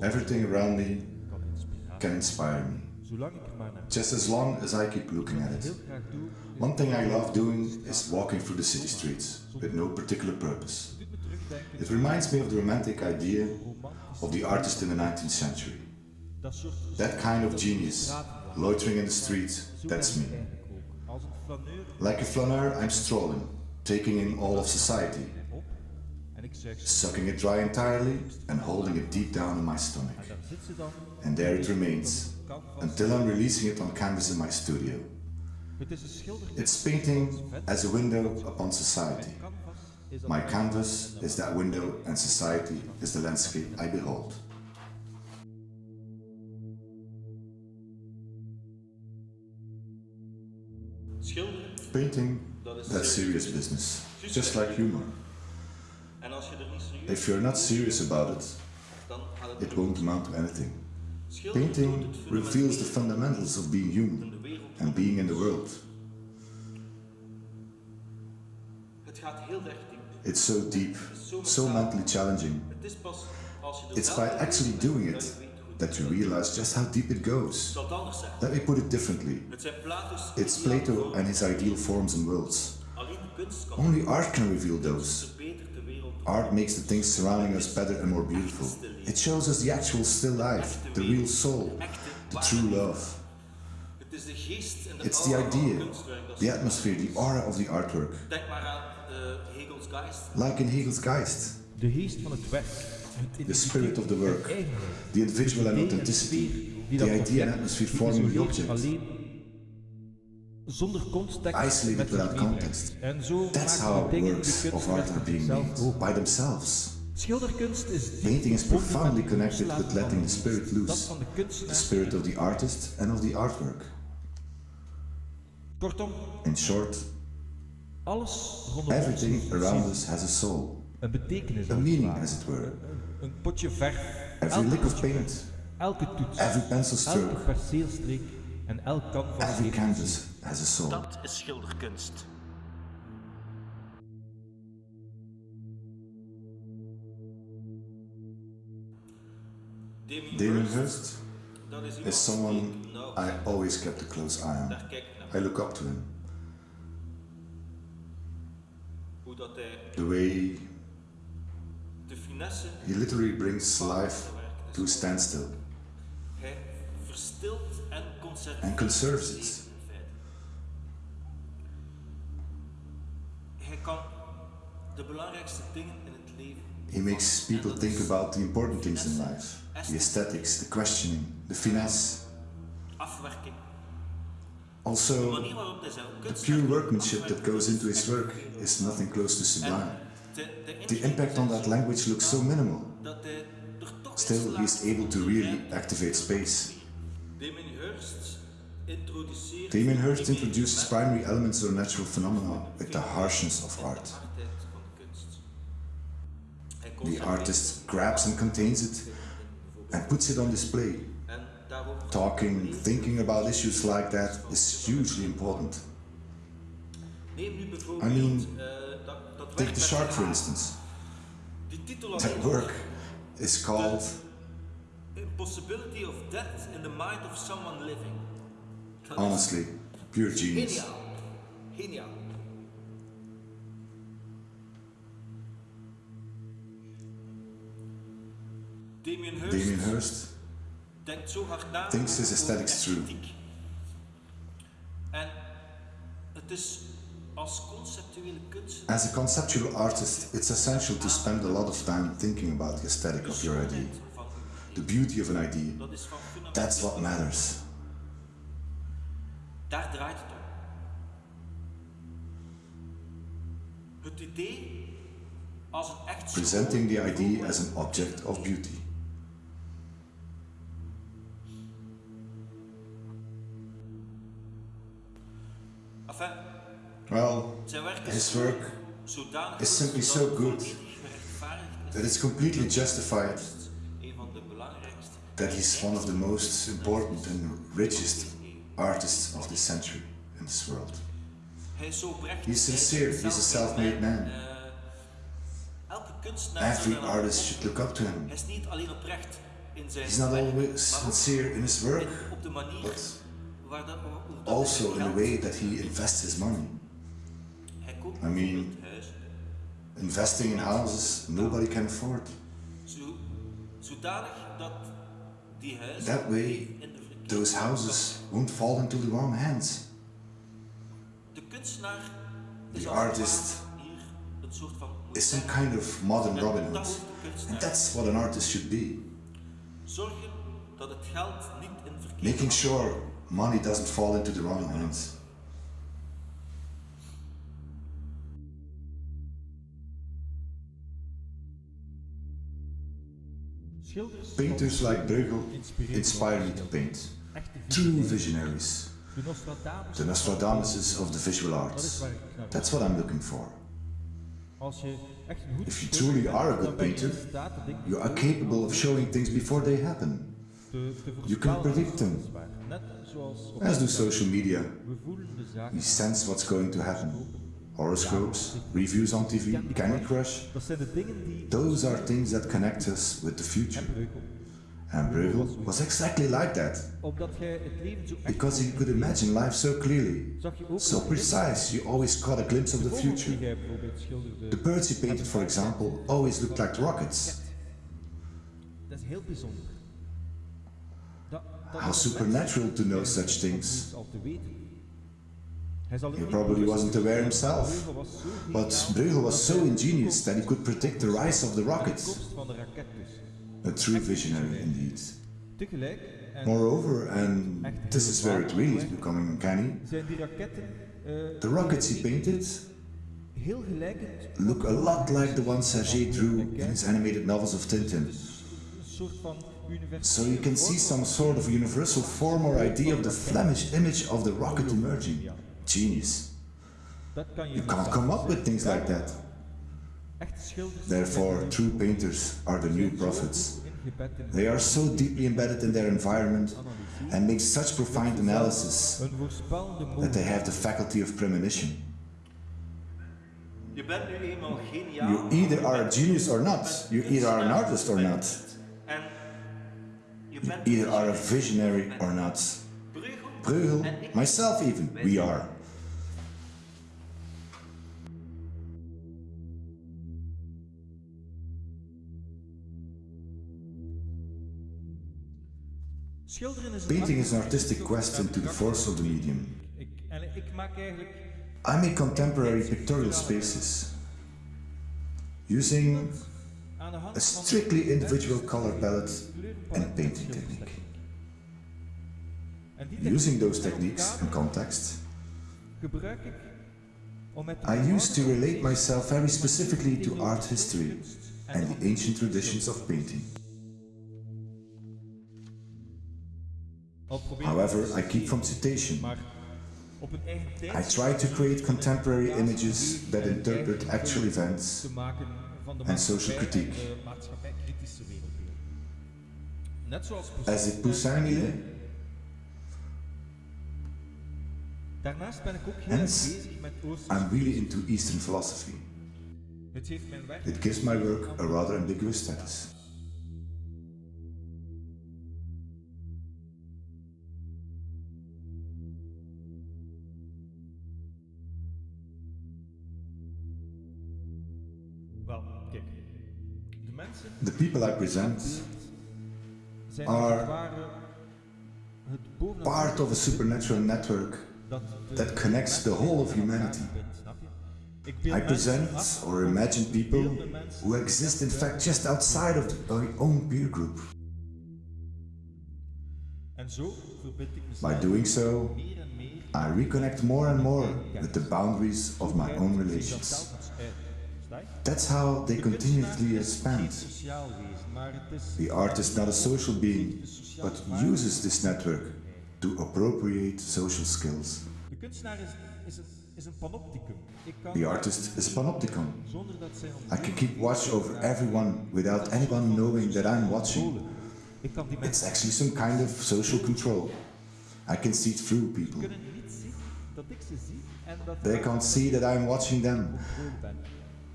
Everything around me can inspire me, Zolang ik maar naar just as long as I keep looking at it. graag doe, is One thing I love doing is walking through the city streets with no particular purpose. het doet me terugdenken It reminds me of the romantic idea of the artist in the 19th century. That kind of genius, loitering in the streets, that's me. eigenlijk ook. Als een flaneur Like a flaneur, I'm strolling, taking in all of society, hem op en ik zeg, sucking it dry entirely and holding it deep down in my stomach. And there it remains, until I'm releasing it on canvas in my studio. It's painting as a window upon society. My canvas is that window and society is the landscape I behold. Painting, that's serious business, just like humor. En als je er niet serieus If you're not serious about it, dan gaat het it won't amount to anything. Painting reveals the fundamentals of being human and being in the world. Het gaat heel erg diep. It's so deep, Het is zo so mentally challenging. Het is pas als je er It's by actually doing it je weet hoe het that you realize just how deep it goes. zal het anders zeggen. Let me put it differently. Het zijn Plato's It's Plato and his ideal forms and worlds. Alleen de kunst kan Only art can reveal those. Verbetert de wereld. Art makes the things surrounding us better and more beautiful. It shows us the actual still life, the real soul, the true love. Het is de geest en de It's the aura van het idea, the atmosphere, the aura of the artwork. Denk maar aan Hegels Geist. Like in Hegel's Geist, De geest van het werk. Het the spirit of the work, the individual and authenticity, the idea and atmosphere forming the object. Zonder context Isolated met without context. En zo That's how dingen works of art are being made, by themselves. Schilderkunst is Painting is profoundly connected with letting the spirit loose, the spirit of the artist and of the artwork. Kortom, In short, alles everything around us has a soul, a meaning as it were. Een potje verf, Every lick of paint, elke toets, every pencil stroke, perceelstreek en elk canvas every canvas has a soul. Dat is schilderkunst. Damien Damien Hirst, Hirst is someone die ik nauw- I always kept a close eye on. Daar kijk ik naar. I look up to him. Hoe dat hij The way he literally brings life to a standstill Hij verstilt en conserveert. and conserves it. He makes people think about the important things in life the aesthetics, the questioning, the finesse. Afwerking. Also, manier waarop hij zijn the pure workmanship that goes into his work is nothing close to sublime. The impact on that language looks so minimal. er Still, he is able to really activate space. Damien Hirst introduceert Damien Hirst de introduces primary elements or natural phenomena with the harshness of art. hardheid van de kunst. Hij The artist grabs and contains it and puts it on display. Talking, thinking about issues like that is hugely important. Neem nu bijvoorbeeld I mean, dat, dat werk Take the shark, for instance. That work is called Impossibility of death in the mind of someone living. Honestly pure genius. Geniaal. Geniaal. Damien Hirst, Damien Hirst denkt zo hard na thinks his aesthetics through. esthetiek. En het is als conceptuele kunst As a conceptual artist, it's essential to spend a lot of time thinking about the aesthetic of your idea, the beauty of an idea. dat is van fundamenteel. That's what matters. Daar draait het om. Het idee als een echt Presenting the idea as an object of beauty. Enfin, Well, zijn werk is his work is simply so good volledig gerechtvaardigd is. that it's completely justified Een van de belangrijkste. that he's one of the most important and richest artists of this century in this world. Hij is zo oprecht. He's sincere, he's a self-made man. Eh, Every artist should look up to him. Hij is niet alleen oprecht in zijn He's not always sincere in his work, in- op de manier but waar dat, hoe dat hij also in the geld- way that he invests his money. I mean- Investing in houses nobody can afford. zo, zodanig dat die huizen That way, in de verkeerde Those houses won't fall into the wrong hands. The is als het artist ware hier een soort van Is some kind of modern Robin Hood. hoort de kunstenaar. And that's what an artist should be. Zorgen dat het geld niet in verkeerde Making sure money doesn't fall into the wrong hands. Painters like Bruegel inspire me to paint. True visionaries. The Nostradamuses of the visual arts. That's what I'm looking for. If you truly are a good painter, You are capable of showing things before they happen. You can predict them. weliswaar. Net zoals op As do social media. We voelen de zaken. We sense what's going to happen. Horoscopes, reviews on TV, Candy Crush. Dat zijn de dingen die Those are things that connect us with the future. And Bruegel was exactly like that. Omdat jij het leven zo echt Because he could imagine life so clearly. zag je ook So precise, you always caught a glimpse of the de vogels die future. jij bijvoorbeeld schilderde. The birds he painted, for example, always looked like rockets. Dat is heel bijzonder. Dat, dat How supernatural to know such things. He probably wasn't aware himself. But Bruegel was so ingenious that he could predict the rise of the rockets. A true visionary indeed. Moreover, and this is where it really is becoming uncanny, the rockets he painted look a lot like the ones Hergé drew in his animated novels of Tintin. So you can see some sort of universal form or idea of the Flemish image of the rocket emerging. Genius. You can't come up with things like that. Therefore, true painters are the new prophets. They are so deeply embedded in their environment and make such profound analysis that they have the faculty of premonition. You either are a genius or not. You either are an artist or not. Either are a visionary or not. Bruegel myself even, we are. Painting is an artistic quest into the force of the medium. I make contemporary pictorial spaces using a strictly individual color palette and painting technique. Using those techniques and context, gebruik ik om met de I used to relate myself very specifically to art history and the ancient traditions of painting. However, I keep from citation. I try to create contemporary images that interpret actual events te maken van de and social critique. de eh, maatschappij-kritische wereldbeeld. Net zoals as it Poussin il est. Daarnaast ben ik ook heel erg Hence, bezig met Oosterse I'm really into Eastern philosophy. Het heeft mijn werk It gives my work a rather ambiguous status. People I present are part of a supernatural network that connects the whole of humanity. I present or imagine people who exist in fact just outside of our own peer group. By doing so, I reconnect more and more with the boundaries of my own relations. That's how they continuously expand. The artist is not a social being, but uses this network to appropriate social skills. The artist is panopticon. I can keep watch over everyone without anyone knowing that I'm watching. It's actually some kind of social control. I can see through people. They can't see that I'm watching them.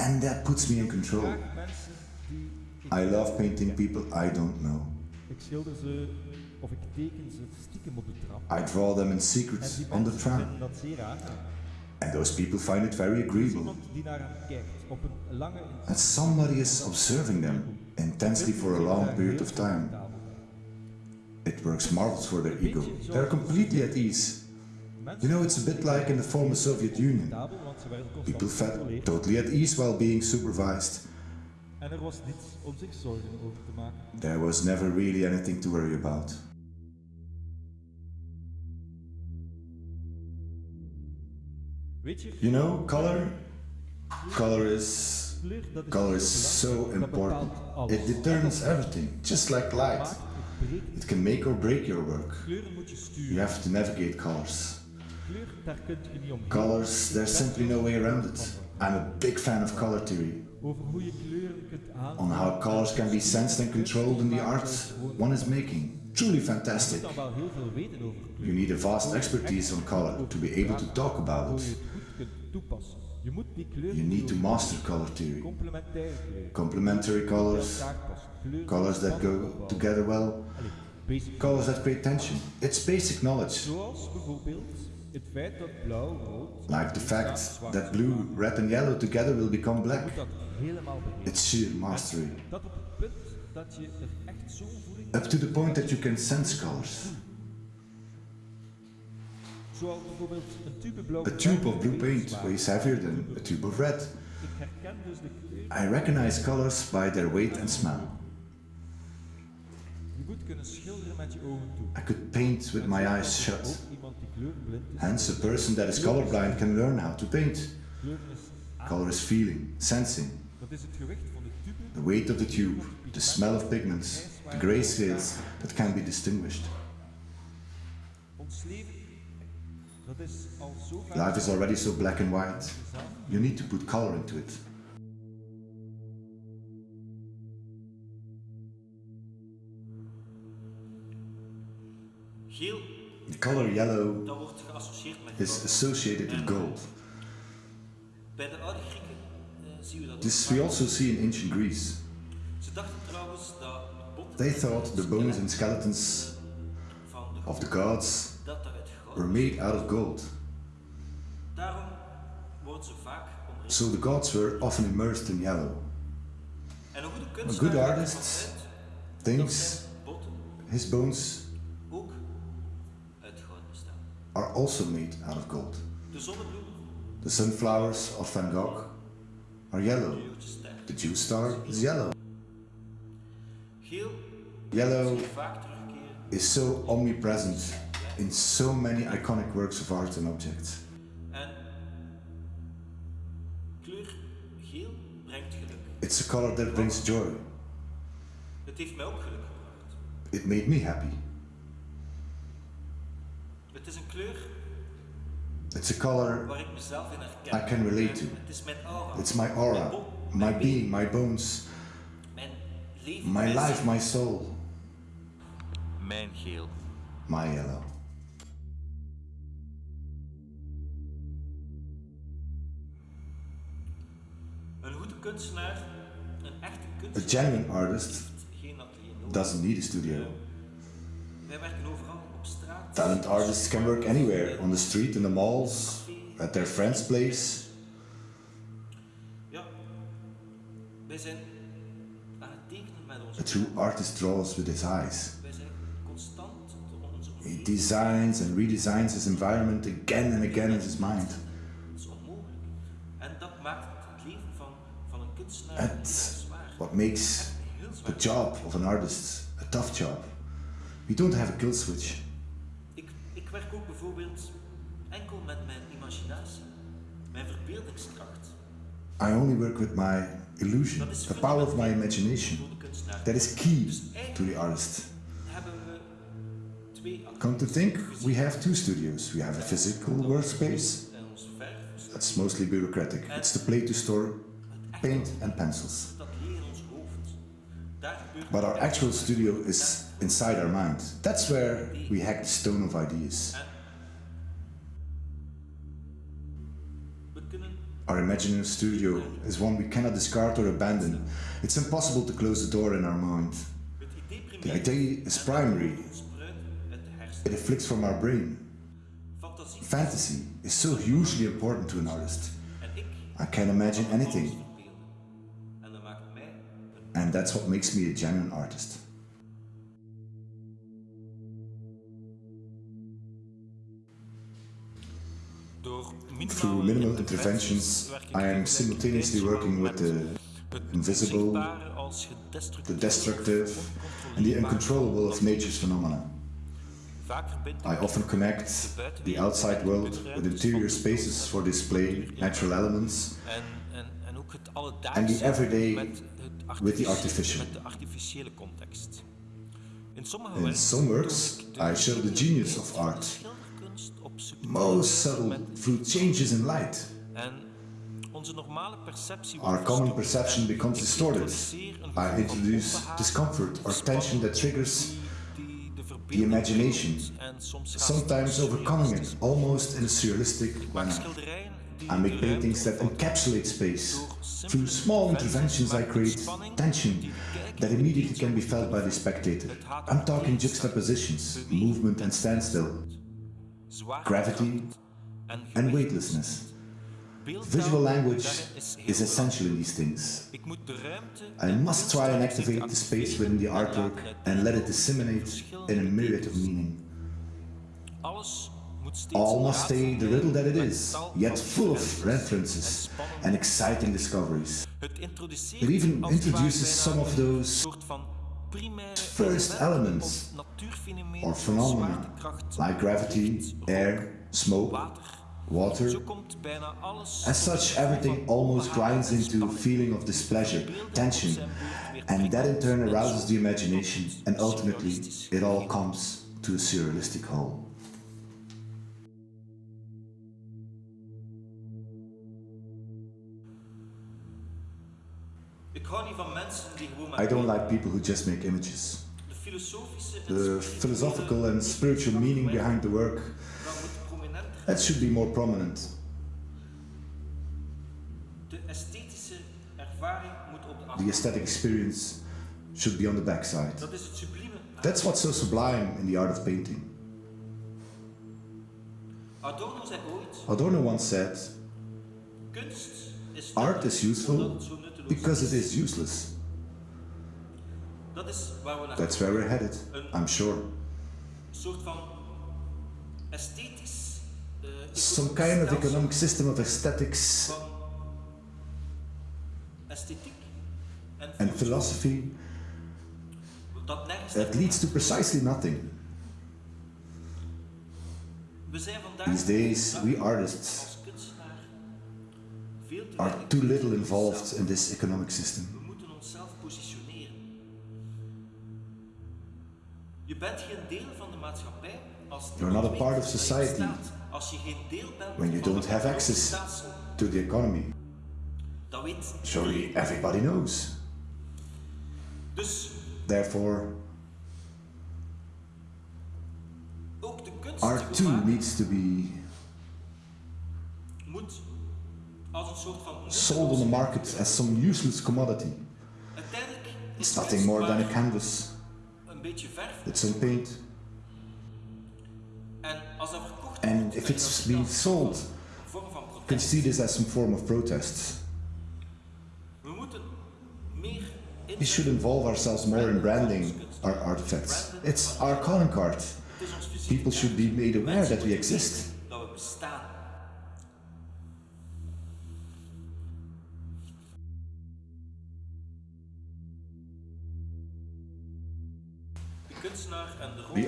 And that puts me in control. Graag mensen die ik I love painting people I don't know. Ik schilder ze of ik teken ze stiekem op de trap. I draw them in secret on the tram. vinden dat zeer raar. And those people find it very Er agreeable. iemand die naar hem kijkt op een lange And somebody is observing them intensely for a long period of time. It works marvels for their ego. They're completely at ease. You know, it's a bit like in the former Soviet Union. People felt totally at ease while being supervised. Er. There was never really anything to worry about. You know, color? Color is. Color is so important. It determines everything, just like light. It can make or break your work. You have to navigate colors. Colors, there's simply no way around it. I'm a big fan of color theory, on how colors can be sensed and controlled in the art one is making. Truly fantastic. You need a vast expertise on color to be able to talk about it. You need to master color theory. Complementary colors, colors that go together well, colors that create tension. It's basic knowledge. Zoals bijvoorbeeld het feit dat blauw, rood, Like the fact that blue, red, and yellow together will become black. moet dat helemaal begrijpen. It's sheer mastery. Dat op het punt dat je er echt zo'n voeling Up to the point that you can sense colors. Zoals bijvoorbeeld een tube blauw. A tube of blue paint weighs heavier than a tube of red. Ik herken dus de kleur. I recognize colors by their weight and smell. Je moet kunnen schilderen met je ogen toe. I could paint with my eyes er shut. kleurblind is. Hence, a person that is colorblind can learn how to paint. Kleuren is aan. Color is feeling, sensing, Dat is het gewicht van de tube. the weight of the tube, the smell of pigments, the gray scales that can be distinguished. Ons leven, dat is al zo ver. Life is already so black and white. You need to put color into it. The color yellow dat wordt geassocieerd met is associated with gold. Bij de oude Grieken eh, zien we dat This we also see in ancient Greece. Ze dachten trouwens dat They thought the bones and skeletons of the gods er goud were made out of gold. Daarom worden ze vaak onder So the gods were often immersed in yellow. En een goede A good artist ervan uit dat thinks his bones are also made out of gold. The sunflowers of Van Gogh are yellow. The Jew star is yellow. Yellow zie je vaak terugkeren. is so omnipresent in so many iconic works of art and objects. En kleur geel brengt geluk. It's a color that brings joy. Het heeft mij ook geluk gebracht. It made me happy. Het is een kleur It's a color waar ik mezelf in herken. I can relate to. Het is mijn aura. It's my Mijn aura, my mijn being, my bones, Mijn leven. my mijn life, my soul, Mijn geel. my yellow. Een goede kunstenaar, een echte A kunstenaar, genuine artist doesn't need a studio. Wij werken overal. Talent artists can work anywhere on the street, in the malls, at their friend's place. Ja, wij zijn aan het tekenen met onze A true artist draws with his eyes. Wij zijn constant door onze He designs and redesigns his environment again and again in his mind. Dat is onmogelijk. En dat maakt het leven van, van een kunstenaar At heel zwaar. what makes the job of an artist a tough job. We don't have a kill switch. Ik, ik werk ook bijvoorbeeld enkel met mijn imaginatie, mijn verbeeldingskracht. I only work with my illusion, the power of my imagination. voor de kunstenaar. That is key to the artist. hebben we twee Come to think, we have two studios. We have a physical workspace En ons verf, that's mostly bureaucratic. It's the place to store paint and pencils. dat leer in ons hoofd. Daar gebeurt But our actual studio is inside our mind. That's where we hack the stone of ideas. Our imaginary studio is one we cannot discard or abandon. It's impossible to close the door in our mind. The idea is primary. It afflicts from our brain. Fantasy is so hugely important to an artist. I can imagine anything, and that's what makes me a genuine artist. Through minimal interventions, I am simultaneously working with the invisible, the destructive, and the uncontrollable of nature's phenomena. I often connect the outside world with interior spaces for display, natural elements, And the everyday with the artificial. met de artificiële context. In sommige In werken some works, toon ik de I show the genius of art. Schilderkunst op subtiele Most subtle through changes in light. En onze normale perceptie Our common perception becomes distorted. I introduce discomfort or tension that triggers die- die de the imagination, prikkelt en soms gaat sometimes overcoming it, almost in a surrealistic manner. I make paintings that encapsulate space. Through small interventions, I create tension die de kijker that immediately can be felt by the spectator. I'm talking juxtapositions, movement and standstill, gravity and weightlessness. Visual language is essential in these things. belangrijk. Ik moet de ruimte I must try and activate the space within the artwork and let it disseminate in a myriad of meaning. Alles moet steeds All must stay the riddle that it is, yet full of references en references spannende and exciting discoveries. It even als het ware introduces some of those soort van primaire first elements or phenomena like gravity, air, smoke, water. water. Zo komt bijna alles As such, everything almost grinds into a feeling of displeasure, tension, and that in turn arouses the imagination, and ultimately it all comes to a surrealistic whole. I don't like people who just make images. de filosofische en The philosophical and spiritual meaning behind the work, dan moet prominenter. that should be more prominent. De esthetische ervaring moet op de The aesthetic experience should be on the backside. Dat is het sublieme. That's what's so sublime in the art of painting. Adorno zei ooit: Adorno once said, Art is useful omdat het zo nutteloos because it is useless. Dat is waar we naar That's where we're headed, I'm sure. Een soort van esthetisch. eh, Some kind of economic system of aesthetics and philosophy that leads to precisely nothing. We zijn vandaag These days, we artists als kunstenaar veel te are too little involved in this economic system. Bent geen deel van de maatschappij als You're not a part of society. Als je geen deel bent when you don't have access to the economy. dat weet Surely everybody knows. Dus Therefore, ook de kunst art die too needs to be moet als een soort van sold on the market as some useless commodity. It's nothing more than a canvas een beetje verf. paint. En als dat verkocht And if it's being sold, you can see this as some form of protest. We moeten meer We should involve ourselves more in branding our artifacts. It's our calling card. Het is ons fysiek. People should be made aware that we exist.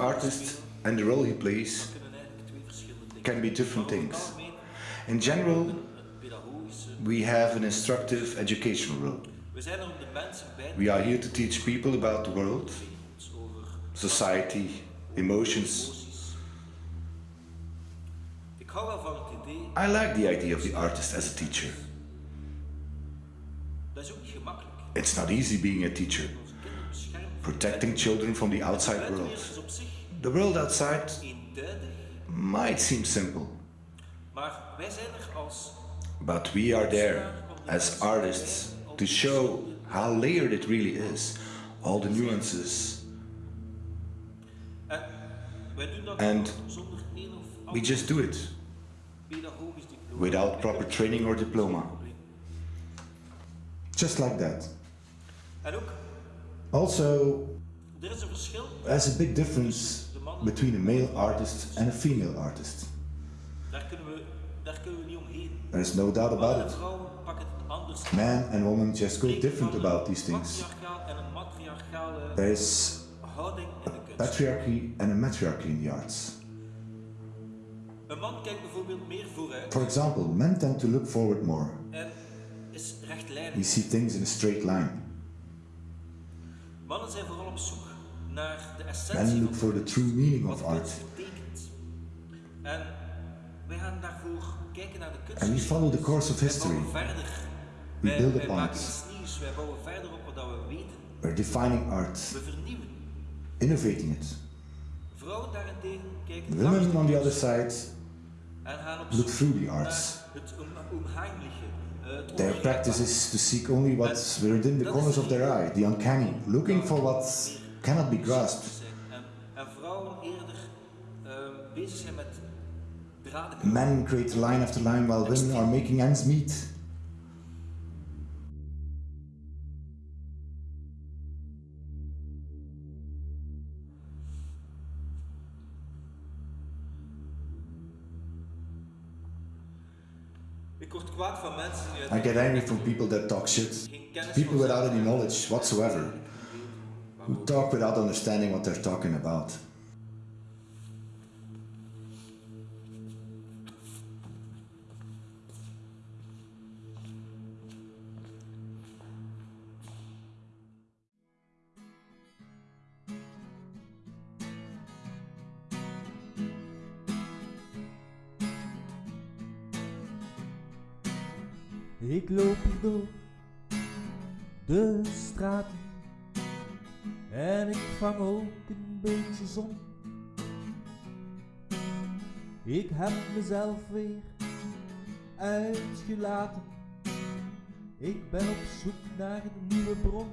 Artist and the role he plays can be different things. In general, we have an instructive educational role. We are here to teach people about the world, society, emotions. I like the idea of the artist as a teacher. It's not easy being a teacher. Protecting children from the outside world. The world outside might seem simple, But we are there as artists to show how layered it really is, all the nuances. And We just do it without proper training or diploma. Just like that. Also, er is there's a big difference between a male artist and a female artist. Daar kunnen we, daar kunnen we. There's no doubt about it. vrouwen pakken het anders. Man and woman just go different about these things. Patriarchaal en een matriarchale There's houding in de kunst. patriarchy and a matriarchy in the arts. Een man kijkt bijvoorbeeld meer vooruit For example, men tend to look forward more. We see things in a straight line. Mannen zijn vooral op zoek naar de essentie look van for the true meaning wat of art. betekent. En wij gaan daarvoor kijken naar de kunst. And we follow the course of Wij history. bouwen verder. We wij, build wij upon maken it. iets nieuws. Wij bouwen verder op wat we weten. We're defining art, We vernieuwen. innovating it. Vrouwen daarentegen kijken Women on the other side en gaan op look through the naar arts. het on- onheimliche. Their practice is to seek only what's within the corners of their eye, the uncanny, looking for what cannot be grasped. Men create line after line while women are making ends meet. Ik word kwaad van mensen I get angry from people that talk shit. People without any knowledge whatsoever, who talk without understanding what they're talking about. Vang ook een beetje zon. Ik heb mezelf weer uitgelaten. Ik ben op zoek naar een nieuwe bron.